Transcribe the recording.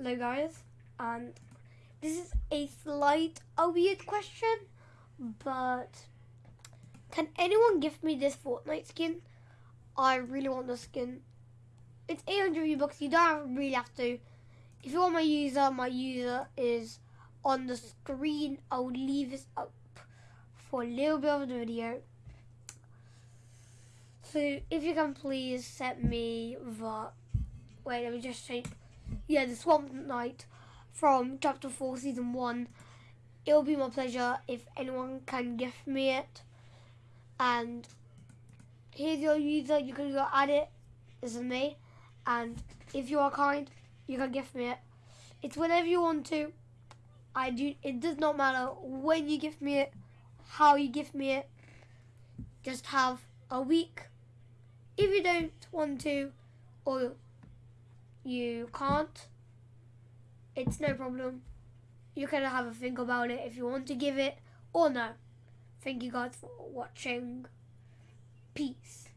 Hello guys, and this is a slight a weird question, but can anyone give me this Fortnite skin? I really want the skin. It's 800 V-Bucks, you don't really have to. If you want my user, my user is on the screen. I'll leave this up for a little bit of the video. So if you can please set me the, wait let me just change yeah, the Swamp Knight from Chapter 4, Season 1. It'll be my pleasure if anyone can gift me it. And here's your user, you can go add it. This is me. And if you are kind, you can gift me it. It's whenever you want to. I do. It does not matter when you gift me it, how you gift me it. Just have a week. If you don't want to, or you can't, it's no problem. You can have a think about it if you want to give it or no. Thank you guys for watching. Peace.